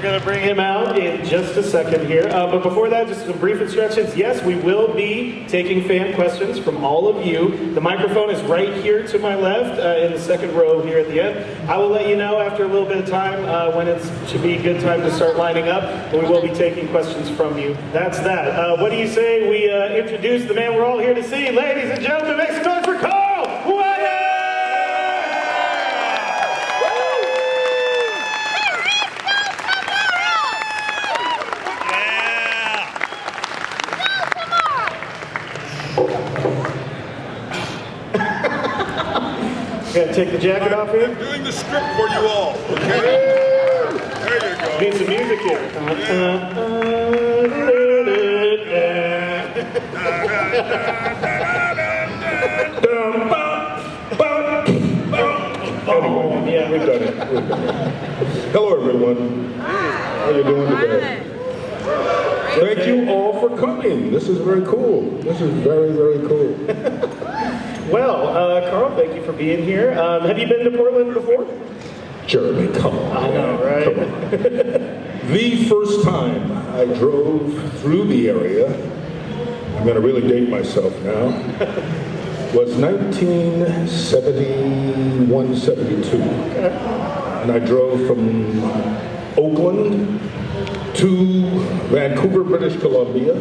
going to bring him out in just a second here. Uh, but before that, just some brief instructions. Yes, we will be taking fan questions from all of you. The microphone is right here to my left uh, in the second row here at the end. I will let you know after a little bit of time uh, when it should be a good time to start lining up, but we will be taking questions from you. That's that. Uh, what do you say we uh, introduce the man we're all here to see? Ladies and gentlemen, make some noise for Weather! Gotta take the jacket off here. I'm doing the script for you all. Okay. There you go. Need some music here. Anyway, Yeah. we've done it. We've done it. Hello, everyone. How you doing today? Thank you all for coming. This is very cool. This is very, very cool. Well, uh, Carl, thank you for being here. Um, have you been to Portland before? Jeremy, come on. I know, right? Come on. The first time I drove through the area, I'm going to really date myself now, was 1971, 72. And I drove from Oakland to Vancouver, British Columbia.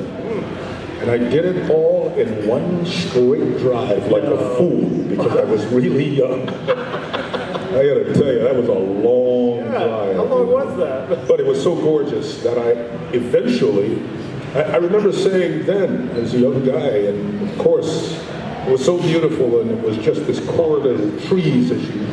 And I did it all in one straight drive like a fool because I was really young. I gotta tell you, that was a long Yeah. drive. How long was that? But it was so gorgeous that I eventually, I, I remember saying then as a young guy, and of course, it was so beautiful and it was just this corridor of trees as you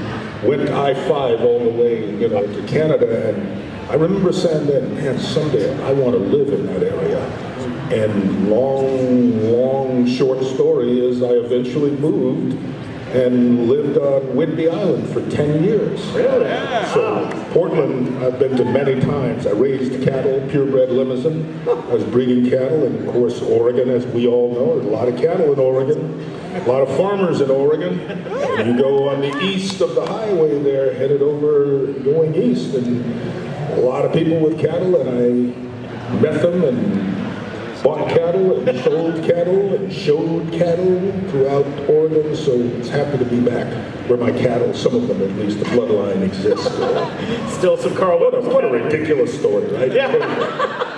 went I-5 all the way, you know, to Canada. And I remember saying then, man, someday I want to live in that area. And long, long, short story is I eventually moved and lived on Whidbey Island for 10 years. Really? So Portland, I've been to many times. I raised cattle, purebred Limousin. I was breeding cattle, and of course, Oregon, as we all know, there's a lot of cattle in Oregon, a lot of farmers in Oregon. And you go on the east of the highway there, headed over, going east, and a lot of people with cattle, and I met them and bought cattle and sold cattle and showed cattle throughout Oregon, so it's happy to be back where my cattle, some of them at least, the bloodline exists. Still some Carl What a, what a ridiculous story, right? Yeah.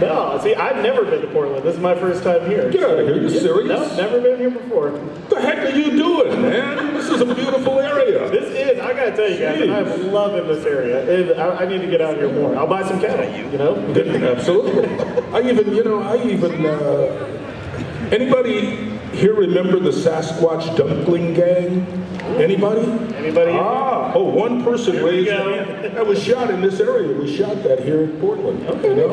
No, see, I've never been to Portland. This is my first time here. Get out of here, you serious? No, never been here before. What the heck are you doing, man? This is a beautiful area. This is, I gotta tell you guys, Jeez. I'm loving this area. It- I, I need to get out here more. I'll buy some cattle, you know? Absolutely. I even, you know, I even, uh, anybody here remember the Sasquatch Dumpling Gang? Anybody? Anybody? Ah, oh, one person raised hand. That was shot in this area. We shot that here in Portland. You know?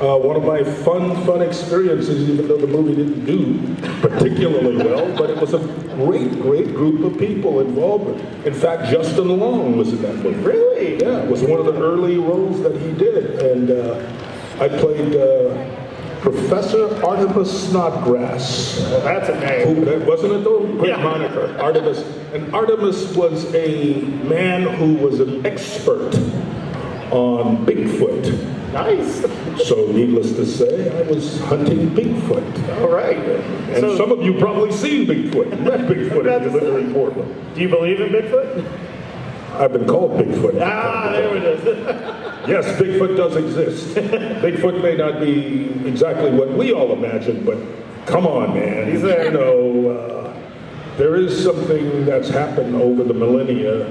Uh, one of my fun, fun experiences, even though the movie didn't do particularly well, but it was a great, great group of people involved. In fact, Justin Long was in that movie. Really? Yeah, it was one of the early roles that he did. And uh, I played uh, Professor Artemis Snodgrass. Well, that's a name. Who, that wasn't it though? Great Yeah. moniker. Artemis. And Artemis was a man who was an expert on Bigfoot. Nice. So needless to say, I was hunting Bigfoot. All right. And So, some of you probably seen Bigfoot, met Bigfoot if you live in Portland. do you believe in Bigfoot? I've been called Bigfoot. Ah, there it is. Yes, Bigfoot does exist. Bigfoot may not be exactly what we all imagine, but come on, man. He's there. You know, uh, there is something that's happened over the millennia,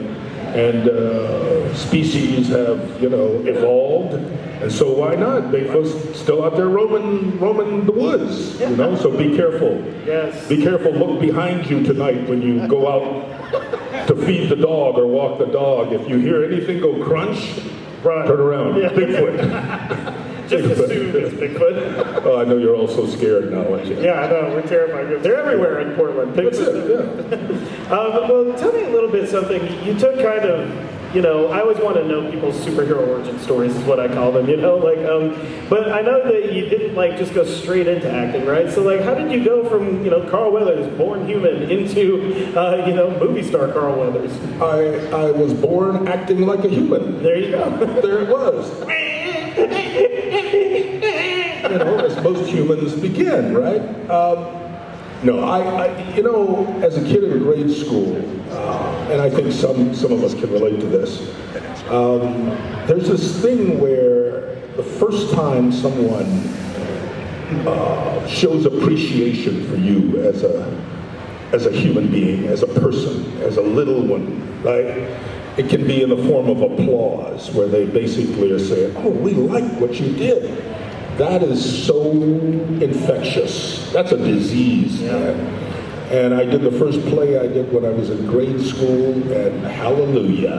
and uh, species have, you know, evolved. And so why not? Bigfoot's still out there roaming, roaming the woods, you know, so be careful. Yes. Be careful, look behind you tonight when you go out to feed the dog or walk the dog. If you hear anything go crunch, Run. turn around. Yeah. Bigfoot. Just assume it's Bigfoot. Oh, I know you're all so scared now, aren't you? Yeah, I know. We're terrified. They're everywhere in Portland. That's Bigfoot. it, yeah. Um, well, tell me a little bit something. You took kind of, you know, I always want to know people's superhero origin stories is what I call them, you know, like, um, but I know that you didn't like just go straight into acting, right? So like, how did you go from, you know, Carl Weathers, born human, into, uh, you know, movie star Carl Weathers? I, I was born acting like a human. There you go. there it was. you know, as most humans begin, right? Um, no, I, I, you know, as a kid in grade school, uh, and I think some, some of us can relate to this, um, there's this thing where the first time someone uh, shows appreciation for you as a, as a human being, as a person, as a little one, right? It can be in the form of applause, where they basically are saying, oh, we like what you did. That is so infectious. That's a disease, man. And I did the first play I did when I was in grade school, and hallelujah.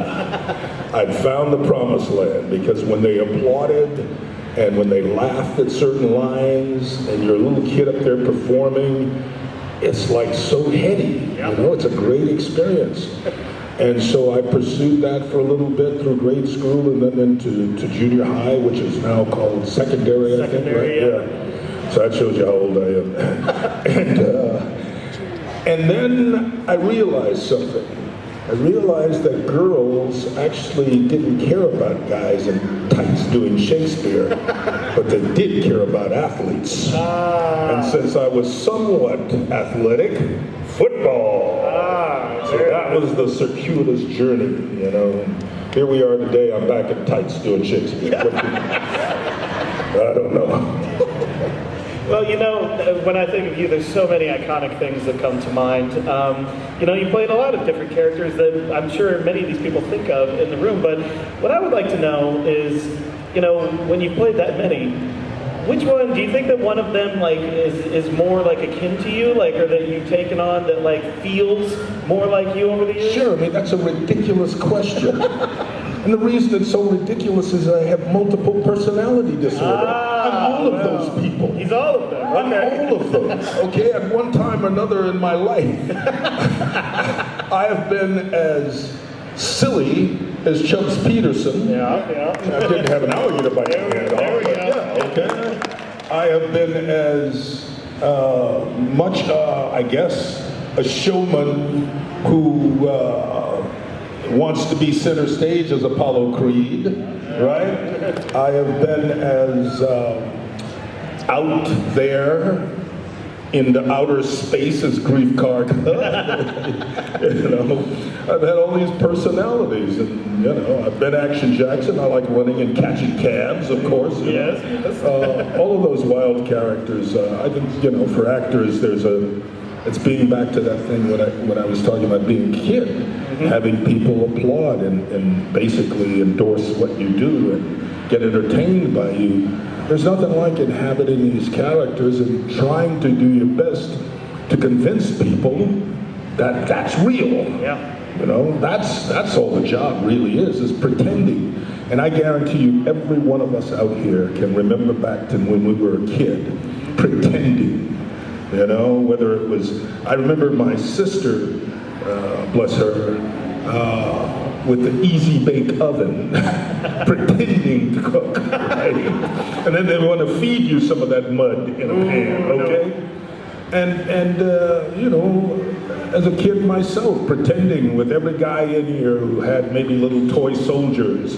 I'd found the promised land because when they applauded and when they laughed at certain lines and you're a little kid up there performing, it's like so heady. You know, it's a great experience. And so I pursued that for a little bit through grade school and then into to junior high, which is now called secondary, I think, right? yeah. So that shows you how old I am. and, uh, and then I realized something. I realized that girls actually didn't care about guys in tights doing Shakespeare, but they did care about athletes. And since I was somewhat athletic, football. So that was the circuitous journey, you know. And here we are today. I'm back in tights doing Shakespeare. I don't know. Well, you know, when I think of you, there's so many iconic things that come to mind. Um, you know, you played a lot of different characters that I'm sure many of these people think of in the room. But what I would like to know is, you know, when you played that many, which one do you think that one of them like is is more like akin to you, like, or that you've taken on that like feels more like you over the years? Sure, I mean, that's a ridiculous question. and the reason it's so ridiculous is I have multiple personality disorder. I'm all of Ah, well, those people. He's all of them. I'm Okay. all of them. Okay, at one time or another in my life, I have been as silly as Chubbs Peterson. Yeah, yeah. I didn't have an alligator bite in my hand. There we but go. Yeah, I have been as uh, much, uh, I guess, a showman who uh, wants to be center stage as Apollo Creed, right? I have been as um, out there in the outer spaces Greef Karga. you know, I've had all these personalities, and you know, I've been Action Jackson. I like running and catching cabs, of course. Yes, yes. Uh, all of those wild characters. Uh, I think you know, for actors, there's a. It's being back to that thing when I when I was talking about being a kid, having people applaud and, and basically endorse what you do and get entertained by you. There's nothing like inhabiting these characters and trying to do your best to convince people that that's real. Yeah. You know, that's that's all the job really is, is pretending. And I guarantee you, every one of us out here can remember back to when we were a kid, pretending. You know, whether it was, I remember my sister, uh, bless her, uh, with the easy bake oven, pretending to cook, right? And then they want to feed you some of that mud in a pan, no. okay? And, and uh, you know, as a kid myself, pretending with every guy in here who had maybe little toy soldiers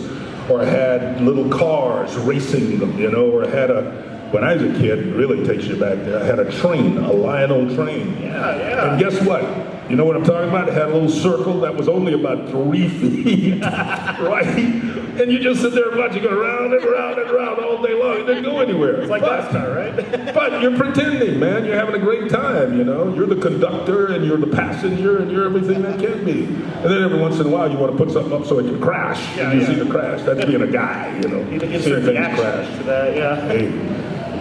or had little cars racing them, you know, or had a, when I was a kid, it really takes you back there, I had a train, a Lionel train. Yeah, yeah. And guess what? You know what I'm talking about? It had a little circle that was only about three feet, right? And you just sit there and watch it go round and round and round all day long. It didn't go anywhere. It's like But- last time, right? but you're pretending, man. You're having a great time, you know. You're the conductor and you're the passenger and you're everything that can be. And then every once in a while you want to put something up so it can crash. Yeah, you yeah. see the crash. That's being a guy, you know. You Seeing insert the action crash. to that, yeah. Hey,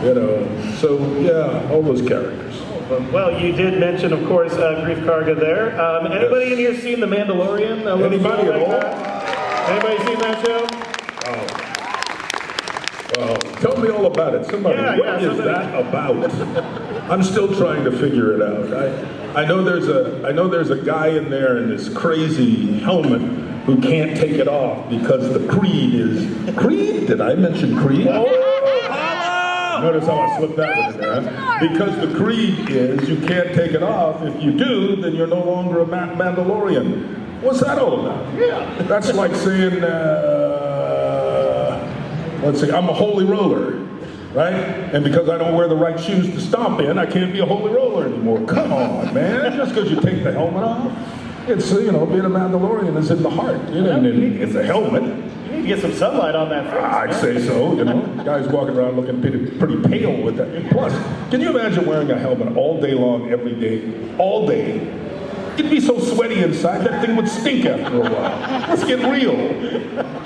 you know. So yeah, all those characters. Well, you did mention, of course, uh, Greef Karga there. Um, anybody in here seen The Mandalorian? Little Anybody at all? that? Anybody seen that show? Oh, tell me all about it. Somebody, Yeah, what yeah, is somebody- that about? I'm still trying to figure it out. I, I know there's a, I know there's a guy in there in this crazy helmet who can't take it off because the creed is Creed. Did I mention Creed? Notice how I slipped that one in there. huh? Because the creed is you can't take it off. If you do, then you're no longer a Mandalorian. What's that all about? Yeah. That's like saying, uh, let's see, I'm a holy roller. right? And because I don't wear the right shoes to stomp in, I can't be a holy roller anymore. Come on, man. Just because you take the helmet off, it's, you know, being a Mandalorian is in the heart. You know, and it's a helmet. To get some sunlight on that face. I'd man. say so, you know. Guys walking around looking pretty, pretty pale with that. And plus, can you imagine wearing a helmet all day long, every day, all day? It'd be so sweaty inside, that thing would stink after a while. Let's get real.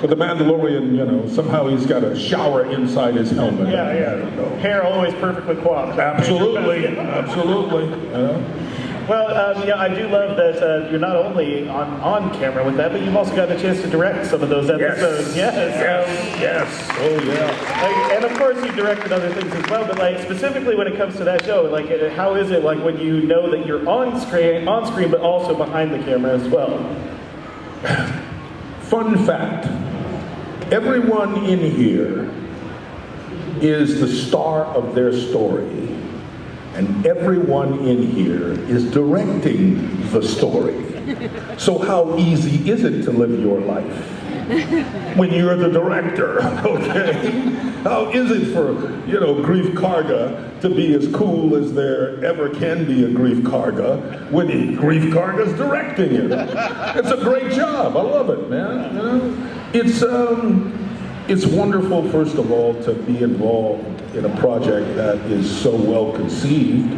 But the Mandalorian, you know, somehow he's got a shower inside his helmet. Yeah, yeah. Hair always perfectly coiffed. Absolutely, absolutely. you know. Well, um, yeah, I do love that uh, you're not only on, on camera with that, but you've also got a chance to direct some of those episodes. Yes. um, yes. Oh, yeah. like, and of course, you directed other things as well. But like specifically when it comes to that show, like uh, how is it like when you know that you're on screen, on screen, but also behind the camera as well? Fun fact everyone in here is the star of their story, and everyone in here is directing the story. So, how easy is it to live your life? When you're the director, okay? How is it for, you know, Greef Karga to be as cool as there ever can be a Greef Karga when he, Greef Karga's directing it? It's a great job. I love it, man. You know, it's um, it's wonderful, first of all, to be involved in a project that is so well conceived,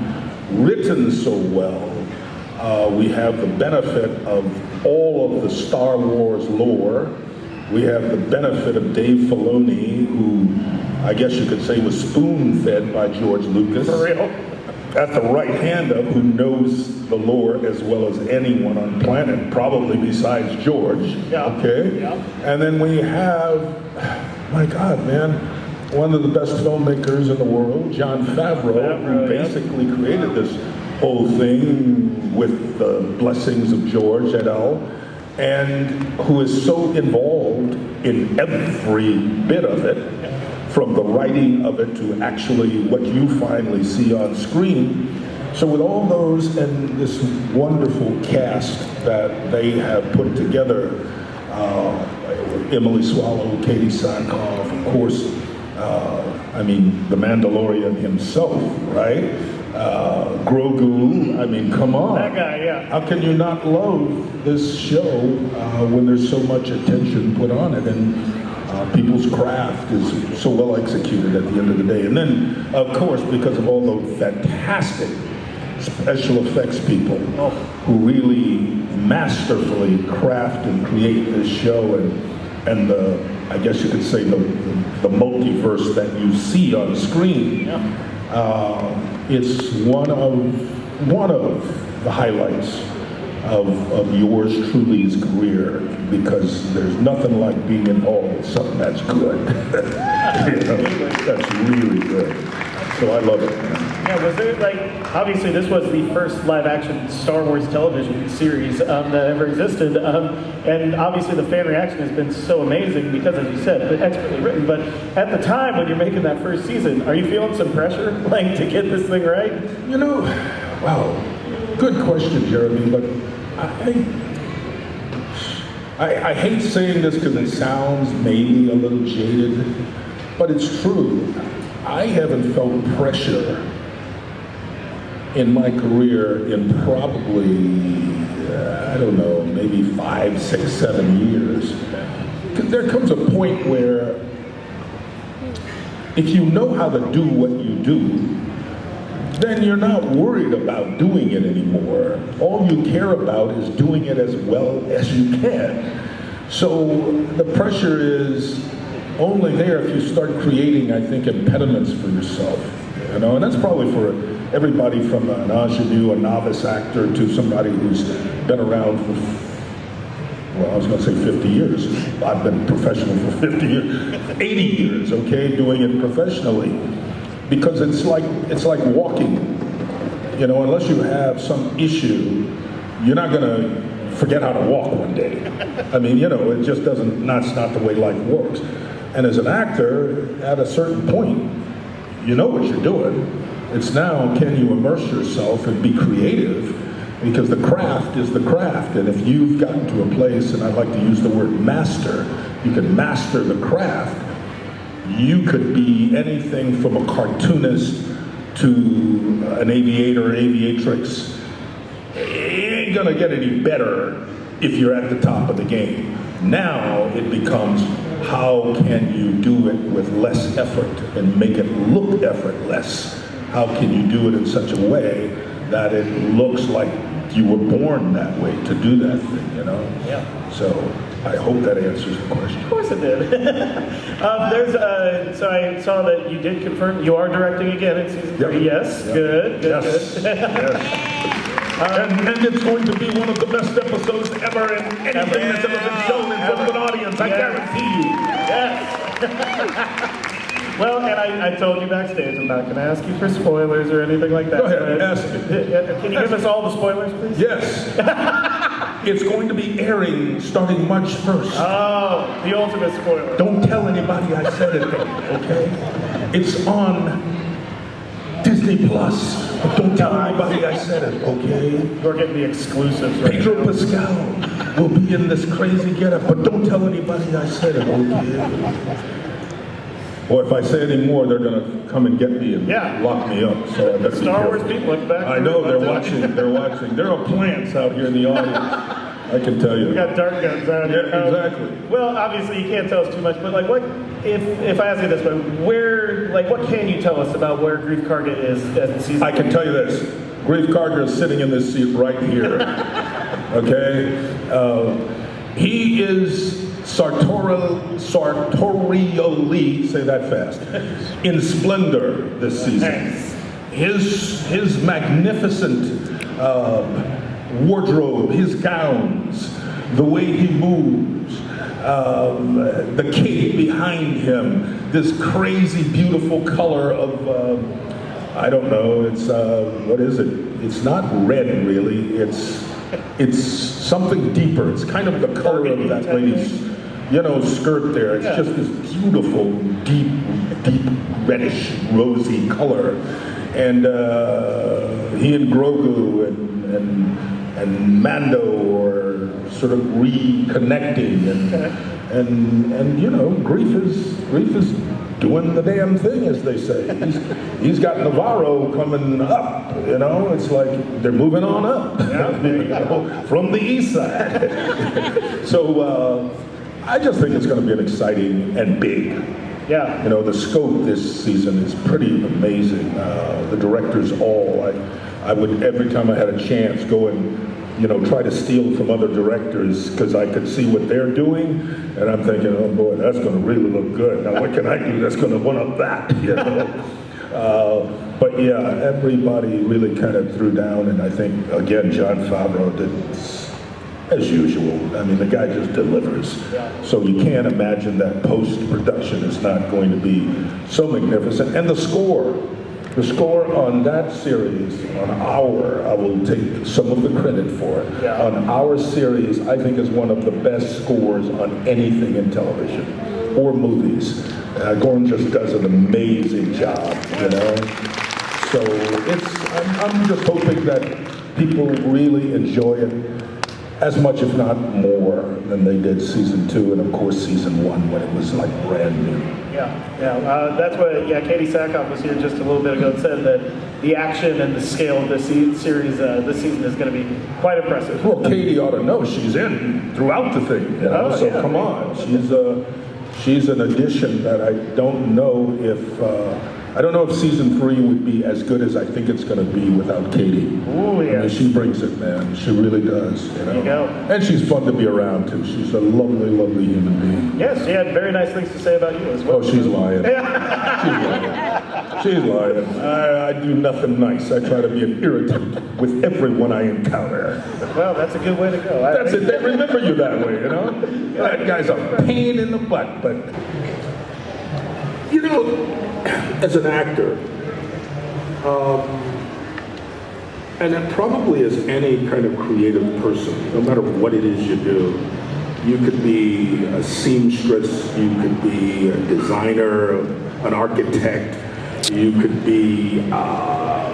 written so well. Uh, we have the benefit of all of the Star Wars lore. We have the benefit of Dave Filoni, who I guess you could say was spoon-fed by George Lucas For real. at the right hand of who knows the lore as well as anyone on planet, probably besides George. Yeah. Okay? Yeah. And then we have, my God, man, one of the best filmmakers in the world, Jon Favreau, Favreau, who yeah. basically created this whole thing with the blessings of George et al. And who is so involved in every bit of it, from the writing of it to actually what you finally see on screen. So with all those and this wonderful cast that they have put together, uh, Emily Swallow, Katee Sackhoff, of course, uh, I mean, the Mandalorian himself, right? Uh, Grogu, I mean, come on. That guy, yeah. How can you not love this show uh, when there's so much attention put on it and uh, people's craft is so well executed at the end of the day? And then, of course, because of all the fantastic special effects people who really masterfully craft and create this show and and the I guess you could say the the multiverse that you see on screen. Uh, it's one of one of the highlights of, of yours truly's career because there's nothing like being involved with something that's good. You know, that's really good. So I love it. Yeah, was there like obviously this was the first live action Star Wars television series um, that ever existed, um, and obviously the fan reaction has been so amazing because, as you said, expertly written. But at the time when you're making that first season, are you feeling some pressure, like to get this thing right? You know, wow, good question, Jeremy, but I, I, I hate saying this because it sounds maybe a little jaded, but it's true. I haven't felt pressure in my career in probably, uh, I don't know, maybe five, six, seven years. There comes a point where if you know how to do what you do, then you're not worried about doing it anymore. All you care about is doing it as well as you can. So the pressure is only there if you start creating, I think, impediments for yourself. You know, and that's probably for everybody from an ingenue, a novice actor, to somebody who's been around for well, I was going to say 50 years. I've been professional for 50 years, 80 years, okay, doing it professionally. Because it's like it's like walking. You know, unless you have some issue, you're not going to forget how to walk one day. I mean, you know, it just doesn't. That's not the way life works. And as an actor, at a certain point, you know what you're doing. It's now can you immerse yourself and be creative because the craft is the craft. And if you've gotten to a place, and I'd like to use the word master, you can master the craft, you could be anything from a cartoonist to an aviator, an aviatrix. It ain't gonna get any better if you're at the top of the game. Now it becomes how can you do it with less effort and make it look effortless? How can you do it in such a way that it looks like you were born that way to do that thing, you know? Yeah. So I hope that answers the question. Of course it did. um, there's uh, so I saw that you did confirm you are directing again in season Yep. three. Yes, Yep. good, good, Yes. good. yes. And, and it's going to be one of the best episodes ever in anything that's ever been shown in front of an audience. I guarantee you. Yes. well, and I, I told you backstage, I'm not going to ask you for spoilers or anything like that. Go ahead, ask me. Can you give us all the spoilers, please? Yes. it's going to be airing starting March 1st. Oh, the ultimate spoiler. Don't tell anybody I said it okay? It's on Disney Plus. But don't tell anybody I said it, okay? You're getting the exclusives right Pedro now. Pascal will be in this crazy getup, but don't tell anybody I said it, okay? Or if I say any more, they're gonna come and get me and Yeah. lock me up. So I better be Star Wars people, look back. I know they're watching. They're watching. There are plants out here in the audience. I can tell you. We got dart guns out here. Yeah, exactly. Well, obviously you can't tell us too much, but like, what if if I ask you this, but where, like, what can you tell us about where Greef Karga is as season? I can tell you this. Greef Karga is sitting in this seat right here. okay? Uh, he is sartorial, sartorially, say that fast, in splendor this season. His, his magnificent uh, wardrobe, his gowns, the way he moves, um, the cape behind him, this crazy, beautiful color of, um I don't know, it's, uh, what is it? It's not red really, it's, it's something deeper. It's kind of the color of that lady's, you know, skirt there. It's Yeah. just this beautiful, deep, deep reddish, rosy color. And uh, he and Grogu and, and, and Mando are sort of reconnecting and, and, and you know, grief is, grief is doing the damn thing, as they say. He's, he's got Nevarro coming up, you know, it's like they're moving on up you know, from the east side. so uh, I just think it's going to be an exciting and big. yeah. You know, the scope this season is pretty amazing. Uh, the directors all, I, I would, every time I had a chance, go and, you know, try to steal from other directors because I could see what they're doing. And I'm thinking, oh boy, that's going to really look good. Now, what can I do that's going to one up that, you know? Uh, but yeah, everybody really kind of threw down, and I think, again, Jon Favreau did as usual. I mean, the guy just delivers. So you can't imagine that post-production is not going to be so magnificent. And the score, the score on that series, on our, I will take some of the credit for it. Yeah. On our series, I think is one of the best scores on anything in television or movies. Uh, Gordon just does an amazing job, you know? So it's, I'm, I'm just hoping that people really enjoy it as much, if not more, than they did season two, and of course season one when it was like brand new. Yeah, yeah. Uh, that's what. Yeah, Katee Sackhoff was here just a little bit ago and said that the action and the scale of this se- series uh, this season is going to be quite impressive. Well, Katee ought to know she's in throughout the thing, you know. Oh, so yeah. come on, she's a she's an addition that I don't know if uh, I don't know if season three would be as good as I think it's going to be without Katee. Ooh, I mean, she brings it, man. She really does. You know. you go. And she's fun to be around too. She's a lovely, lovely human being. Yes, she had very nice things to say about you as well. Oh, she's lying. She's lying. She's lying. I, I do nothing nice. I try to be an irritant with everyone I encounter. Well, that's a good way to go. I- That's it. They remember you that way, you know? That guy's a pain in the butt, but. You know, as an actor, um, and probably as any kind of creative person, no matter what it is you do, you could be a seamstress, you could be a designer, an architect, you could be uh,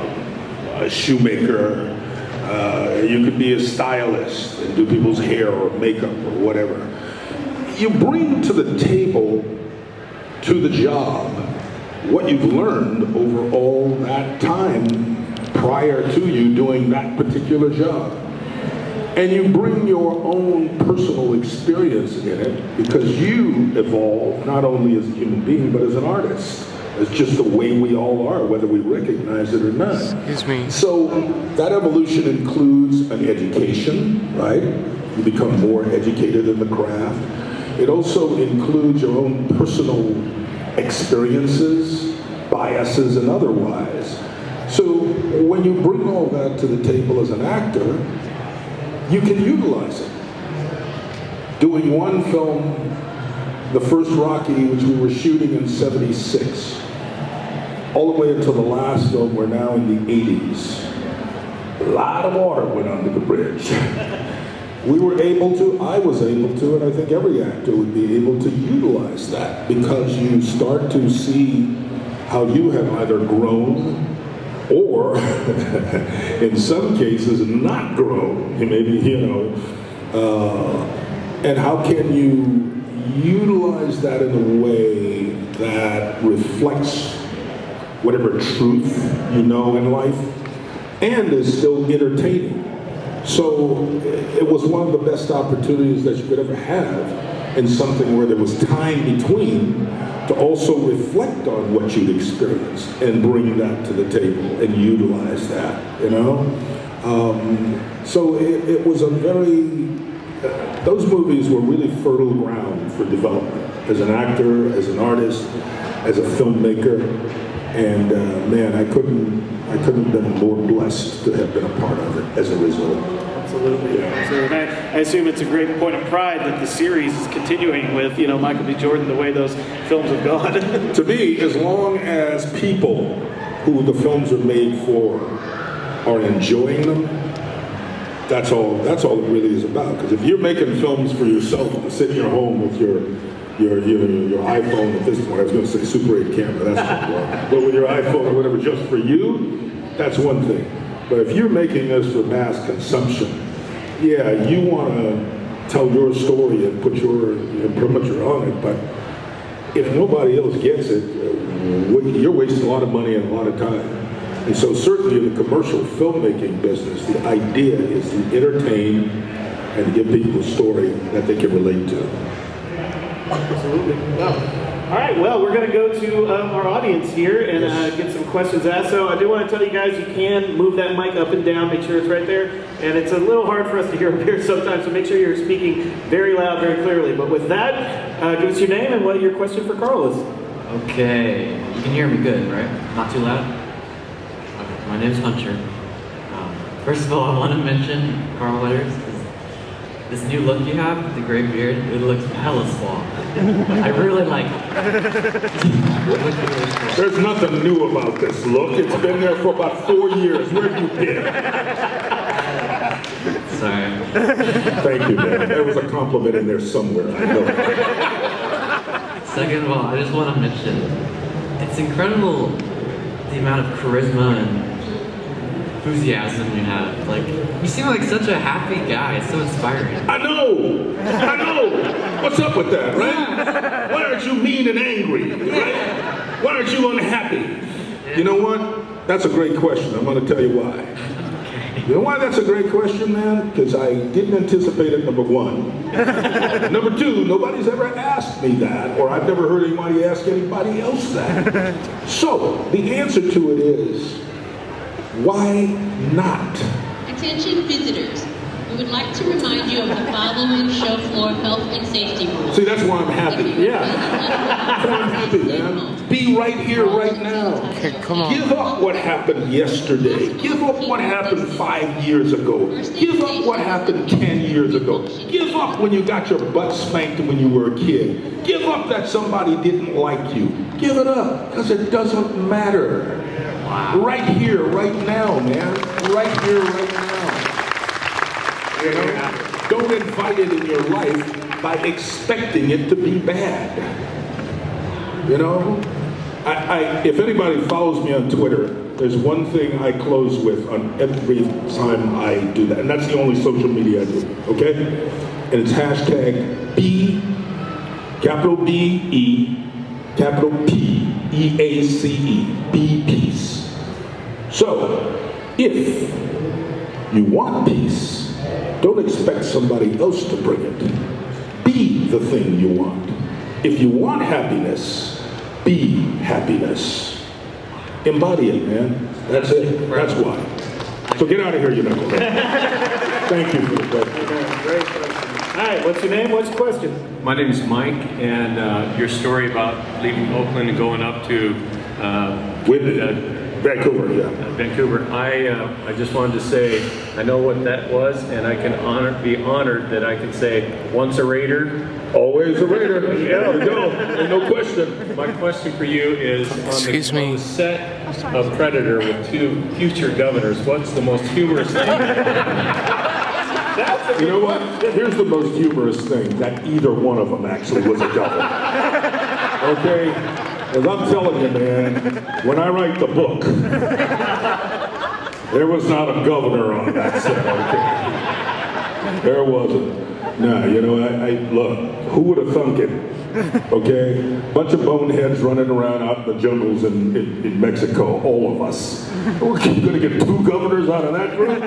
a shoemaker, uh, you could be a stylist and do people's hair or makeup or whatever. You bring to the table to the job, what you've learned over all that time prior to you doing that particular job. And you bring your own personal experience in it because you evolve not only as a human being but as an artist. It's just the way we all are, whether we recognize it or not. Excuse me. So that evolution includes an education, right? You become more educated in the craft. It also includes your own personal experiences, biases, and otherwise. So when you bring all that to the table as an actor, you can utilize it. Doing one film, the first Rocky, which we were shooting in 76, all the way until the last film, we're now in the 80s. A lot of water went under the bridge. we were able to, I was able to, and I think every actor would be able to utilize that because you start to see how you have either grown or in some cases not grown. Maybe, you know, uh, and how can you utilize that in a way that reflects whatever truth you know in life and is still entertaining. So it was one of the best opportunities that you could ever have in something where there was time between to also reflect on what you'd experienced and bring that to the table and utilize that, you know? Um, so it, it was a very, those movies were really fertile ground for development as an actor, as an artist, as a filmmaker. And uh, man, I couldn't, I couldn't have been more blessed to have been a part of it as a result. Absolutely. So I, I assume it's a great point of pride that the series is continuing with, you know, Michael B. Jordan, the way those films have gone. to me, as long as people who the films are made for are enjoying them, that's all. That's all it really is about. Because if you're making films for yourself to sit in your home with your your your, your iPhone at this point, I was going to say Super 8 camera. That's wrong. But with your iPhone or whatever, just for you, that's one thing. But if you're making this for mass consumption, yeah, you want to tell your story and put your imprimatur on it, but if nobody else gets it, uh, you're wasting a lot of money and a lot of time. And so certainly in the commercial filmmaking business, the idea is to entertain and give people a story that they can relate to. Absolutely. All right, well, we're going to go to um, our audience here and uh, get some questions asked. So I do want to tell you guys you can move that mic up and down, make sure it's right there. And it's a little hard for us to hear up here sometimes, so make sure you're speaking very loud, very clearly. But with that, uh, give us your name and what your question for Carl is. Okay, you can hear me good, right? Not too loud? Okay, my name's Hunter. Um, first of all, I want to mention Carl. 'cause This new look you have, the gray beard, it looks hella swole. I really like it. There's nothing new about this look. It's been there for about four years. Where have you been? Sorry. Thank you, man. There was a compliment in there somewhere. I know. Second of all, I just want to mention, it's incredible the amount of charisma and enthusiasm you have. Like, you seem like such a happy guy. It's so inspiring. I know. I know. What's up with that, right? Why aren't you mean and angry, right? Why aren't you unhappy? You know what? That's a great question. I'm going to tell you why. You know why that's a great question, man? Because I didn't anticipate it, number one. number two, nobody's ever asked me that, or I've never heard anybody ask anybody else that. so, the answer to it is, why not? Attention visitors, we would like to remind you of the following show floor health and safety rules. See, that's why I'm happy. Yeah. That's why I'm happy, man. Be right here, right now. Okay, come on. Give up what happened yesterday. Give up what happened five years ago. Give up what happened ten years ago. Give up when you got your butt spanked when you were a kid. Give up that somebody didn't like you. Give it up, because it doesn't matter. Right here, right now, man. Right here, right now. You know? Don't invite it in your life by expecting it to be bad. You know? I, I, if anybody follows me on Twitter, there's one thing I close with on every time I do that, and that's the only social media I do, okay? And it's hashtag B, capital B E, capital P, E A C E, be peace. So, if you want peace, don't expect somebody else to bring it. Be the thing you want. If you want happiness, be happiness. Embody it, man. That's it. That's why. So get out of here, you knucklehead. Thank you for the question. Great question. All right, what's your name? What's your question? My name is Mike, and uh, your story about leaving Oakland and going up to uh, Whitney, uh, Vancouver, yeah. uh, Vancouver, I uh, I just wanted to say I know what that was, and I can honor be honored that I can say once a Raider. Always a Raider. There we go. Ain't no question. My question for you is on, Excuse the, on me. the set of Predator with two future governors. What's the most humorous thing? You know what? Here's the most humorous thing, that either one of them actually was a double. Okay? As I'm telling you, man, when I write the book, there was not a governor on that set, okay? There wasn't. Nah, you know, I, I look, who would have thunk it? Okay? Bunch of boneheads running around out in the jungles in, in, in Mexico, all of us. We're gonna get two governors out of that group?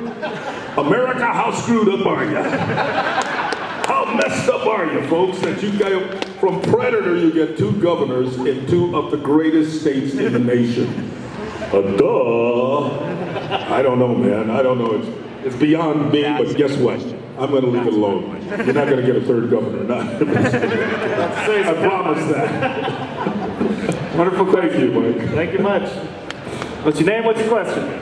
America, how screwed up are you? How messed up are you, folks, that you got from Predator you get two governors in two of the greatest states in the nation? Uh, duh. I don't know, man. I don't know. It's it's beyond me, but guess what? I'm going to leave it alone. You're not going to get a third governor. Not. I promise that. Wonderful. Thank you, Mike. Thank you much. What's your name? What's your question?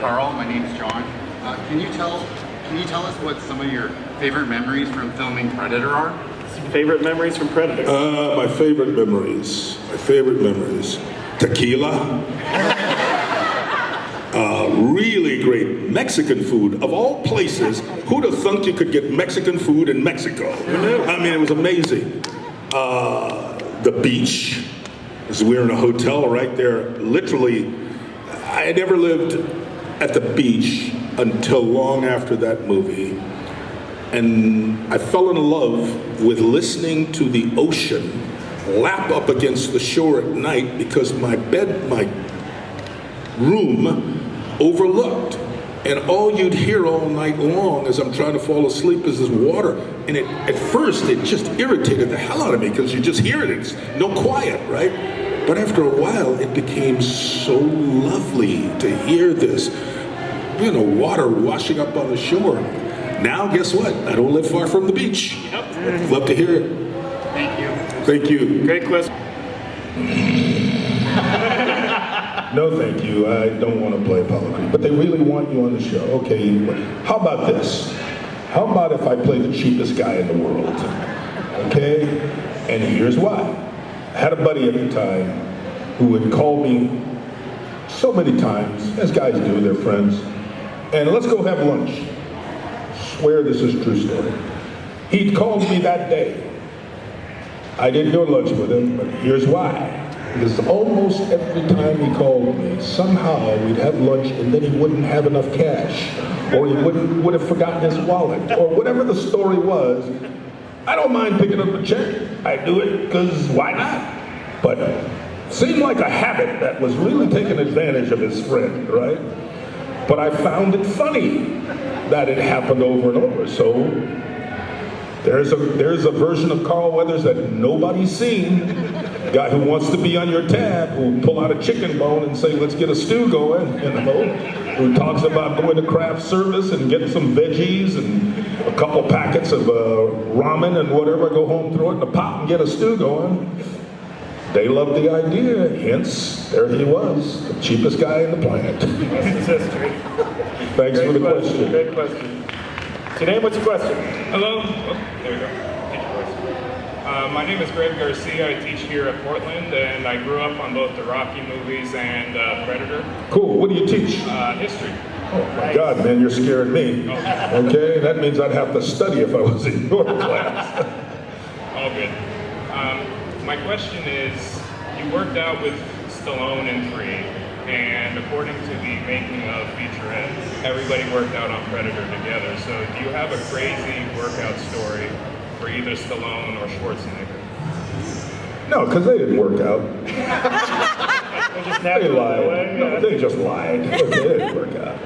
Carl, my name's John. Uh, can you tell can you tell us what some of your favorite memories from filming Predator are? Favorite memories from Predator? Uh, my favorite memories. My favorite memories. Tequila. Uh, really great Mexican food. Of all places, who'd have thunk you could get Mexican food in Mexico? I mean, it was amazing. Uh, the beach. As we were in a hotel right there, literally, I had never lived at the beach until long after that movie. And I fell in love with listening to the ocean lap up against the shore at night because my bed, my room overlooked. And all you'd hear all night long as I'm trying to fall asleep is this water. And it, at first, it just irritated the hell out of me because you just hear it. It's no quiet, right? But after a while, it became so lovely to hear this, you know, water washing up on the shore. Now, guess what? I don't live far from the beach. Yep. Love to hear it. Thank you. Thank you. Great question. No, thank you. I don't want to play Apollo Creed. But they really want you on the show. Okay, how about this? How about if I play the cheapest guy in the world? Okay? And here's why. I had a buddy at the time who would call me so many times, as guys do, they're friends, and let's go have lunch. Swear this is true story. He'd called me that day. I didn't go to lunch with him, but here's why. Because almost every time he called me, somehow we'd have lunch and then he wouldn't have enough cash. Or he wouldn't, would have forgotten his wallet. Or whatever the story was. I don't mind picking up a check. I do it because why not? But seemed like a habit that was really taking advantage of his friend, right? But I found it funny that it happened over and over. So there's a there's a version of Carl Weathers that nobody's seen. Guy who wants to be on your tab, who pull out a chicken bone and say, "Let's get a stew going," you know. Who talks about going to craft service and get some veggies and a couple packets of uh, ramen and whatever. Go home, throw it in the pot, and get a stew going. They loved the idea, hence there he was, the cheapest guy in the planet. This is history. Thanks for the question. question. Great question. What's your name? What's your question? Hello. Oh, there we go. Teach voice. Uh, my name is Greg Garcia. I teach here at Portland, and I grew up on both the Rocky movies and uh, Predator Cool. What do you teach? uh, history. Oh my God, man, you're scaring me. Okay, that means I'd have to study if I was in your class. My question is, you worked out with Stallone in three, and according to the making of featurettes, everybody worked out on Predator together. So, do you have a crazy workout story for either Stallone or Schwarzenegger? No, because they didn't work out. They just lied. away, No, they just lied. It didn't work out.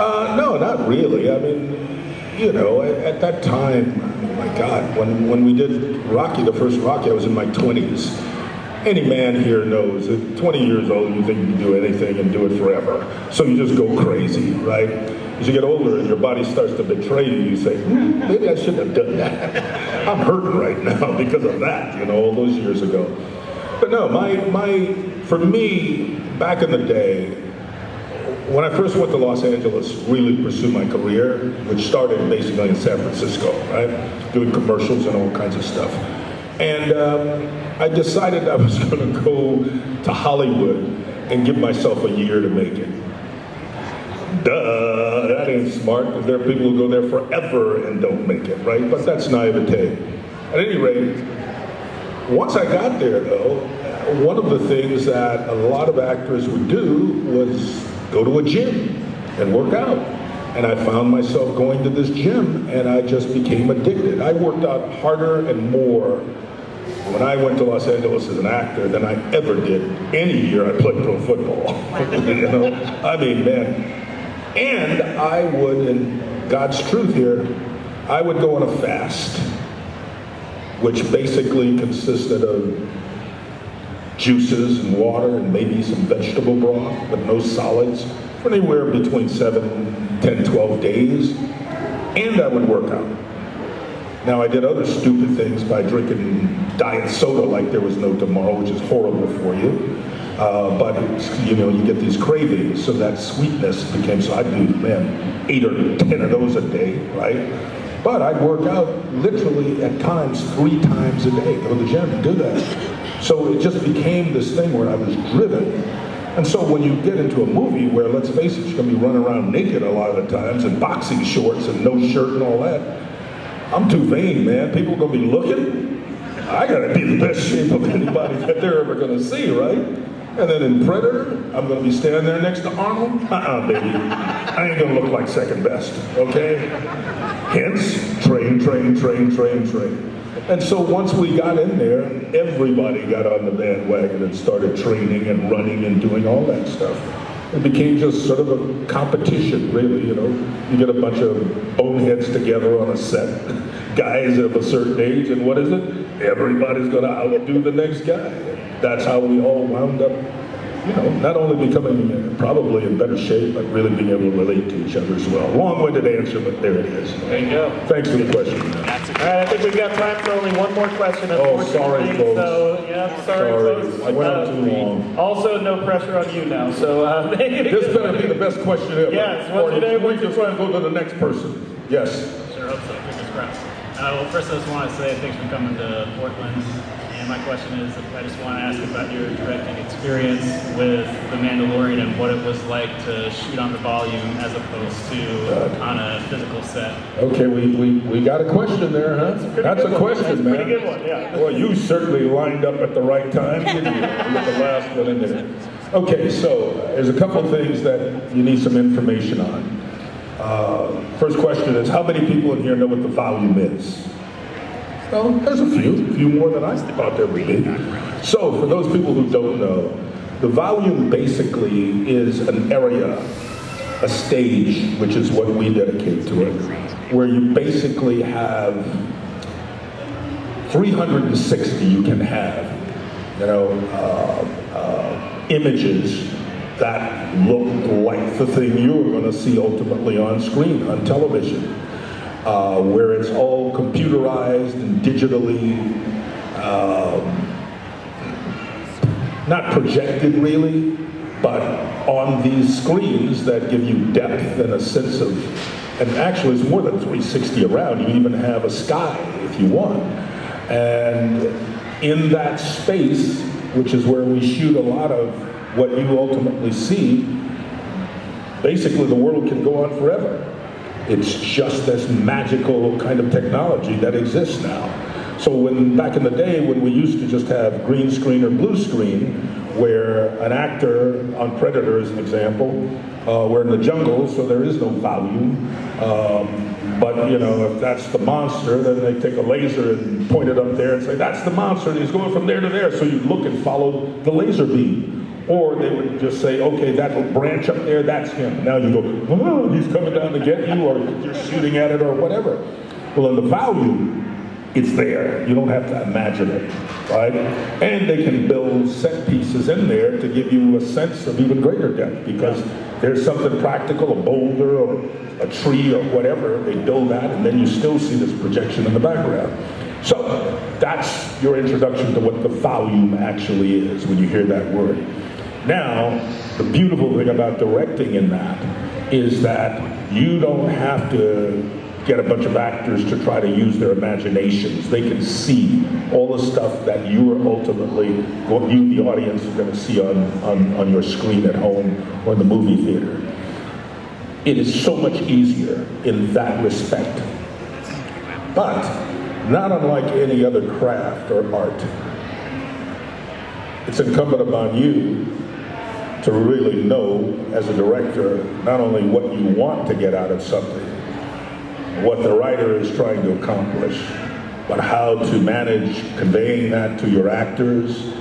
Uh, no, not really. I mean, you know, at, at that time, my God, when, when we did Rocky, the first Rocky, I was in my 20s. Any man here knows at 20 years old, you think you can do anything and do it forever. So you just go crazy, right? As you get older and your body starts to betray you, you say, hmm, maybe I shouldn't have done that. I'm hurting right now because of that, you know, all those years ago. But no, my, my, for me, back in the day, when I first went to Los Angeles, really pursue my career, which started basically in San Francisco, right? Doing commercials and all kinds of stuff. And um, I decided I was going to go to Hollywood and give myself a year to make it. Duh, that ain't smart, there are people who go there forever and don't make it, right? But that's naivete. At any rate, once I got there, though, one of the things that a lot of actors would do was go to a gym and work out. And I found myself going to this gym and I just became addicted. I worked out harder and more when I went to Los Angeles as an actor than I ever did any year I played pro football. you know, I mean, man. And I would, in God's truth here, I would go on a fast, which basically consisted of juices and water and maybe some vegetable broth, but no solids, for anywhere between 7, 10, 12 days. And I would work out. Now, I did other stupid things by drinking diet soda like there was no tomorrow, which is horrible for you. Uh, but, you know, you get these cravings, so that sweetness became, so I'd do, man, eight or 10 of those a day, right? But I'd work out literally at times three times a day, go to the gym and do that. So it just became this thing where I was driven. And so when you get into a movie where, let's face it, you're gonna be running around naked a lot of the times and boxing shorts and no shirt and all that, I'm too vain, man. People are gonna be looking. I gotta be the best shape of anybody that they're ever gonna see, right? And then in Predator, I'm gonna be standing there next to Arnold. Uh-uh, baby. I ain't gonna look like second best, okay? Hence, train, train, train, train, train. And so once we got in there, everybody got on the bandwagon and started training and running and doing all that stuff. It became just sort of a competition, really, you know. You get a bunch of boneheads together on a set, guys of a certain age, and what is it? Everybody's gonna outdo the next guy. That's how we all wound up, you know, not only becoming uh, probably in better shape, but really being able to relate to each other as well. Long-winded answer, but there it is. There you go. Thanks for the question. All right, I think we've got time for only one more question. Oh, sorry, unfortunately. folks. So, yeah, sorry, Sorry. folks. I went on Uh, too long. Also, no pressure on you now. So, uh, This better be the best question ever. Yes, what's your name? Or What's you your just want to go to the next person. Yes. Sure hope so. Fingers crossed. Uh, well, first I just want to say thanks for coming to Portland. And my question is, I just want to ask about your directing experience with The Mandalorian and what it was like to shoot on the volume as opposed to on a physical set. Okay, we, we, we got a question there, huh? That's a one. question, That's man. pretty good one, yeah. Well, you certainly lined up at the right time, didn't you? The last one in there. Okay, so there's a couple things that you need some information on. Uh, first question is, how many people in here know what the volume is? Well, there's a few, a few more than I thought there would be. So, for those people who don't know, the volume basically is an area, a stage, which is what we dedicate to it, where you basically have 360 you can have, you know, uh, uh, images that look like the thing you're going to see ultimately on screen, on television, uh, where it's all computerized and digitally, um, not projected really, but on these screens that give you depth and a sense of, and actually it's more than 360 around, you even have a sky if you want. And in that space, which is where we shoot a lot of what you ultimately see, basically the world can go on forever. It's just this magical kind of technology that exists now. So when back in the day when we used to just have green screen or blue screen, where an actor on Predator as an example, uh, we're in the jungle, so there is no volume. Um, but you know, if that's the monster, then they take a laser and point it up there and say, that's the monster, and he's going from there to there. So you look and follow the laser beam. Or they would just say, okay, that branch up there, that's him. Now you go, oh, he's coming down to get you, or you're shooting at it, or whatever. Well, in the volume, it's there. You don't have to imagine it, right? And they can build set pieces in there to give you a sense of even greater depth because there's something practical, a boulder or a tree or whatever. They build that, and then you still see this projection in the background. So that's your introduction to what the volume actually is when you hear that word. Now, the beautiful thing about directing in that is that you don't have to get a bunch of actors to try to use their imaginations. They can see all the stuff that you are ultimately, what you, the audience, are going to see on, on, on your screen at home or in the movie theater. It is so much easier in that respect. But, not unlike any other craft or art, it's incumbent upon you to really know as a director not only what you want to get out of something, what the writer is trying to accomplish, but how to manage conveying that to your actors,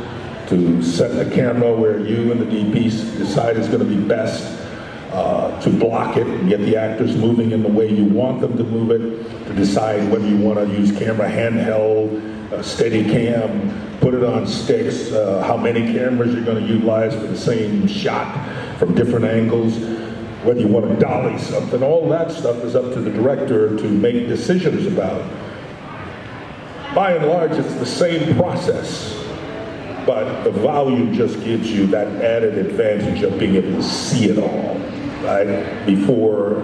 to set the camera where you and the DP decide is going to be best, uh, to block it and get the actors moving in the way you want them to move it, to decide whether you want to use camera handheld, uh, steady cam, put it on sticks, uh, how many cameras you're going to utilize for the same shot from different angles, whether you want to dolly something, all that stuff is up to the director to make decisions about. By and large, it's the same process, but the volume just gives you that added advantage of being able to see it all, right? Before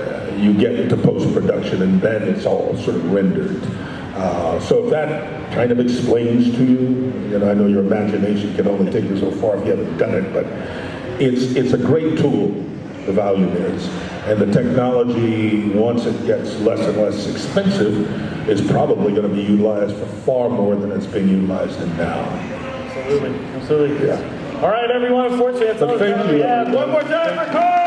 uh, you get into post-production and then it's all sort of rendered. Uh, so if that kind of explains to you, you know, I know your imagination can only take you so far if you haven't done it, but it's, it's a great tool, the volume is. And the technology, once it gets less and less expensive, is probably going to be utilized for far more than it's being utilized in now. Absolutely, absolutely. Yeah. All right, everyone. Unfortunately, that's all the time we have. One more time for Carl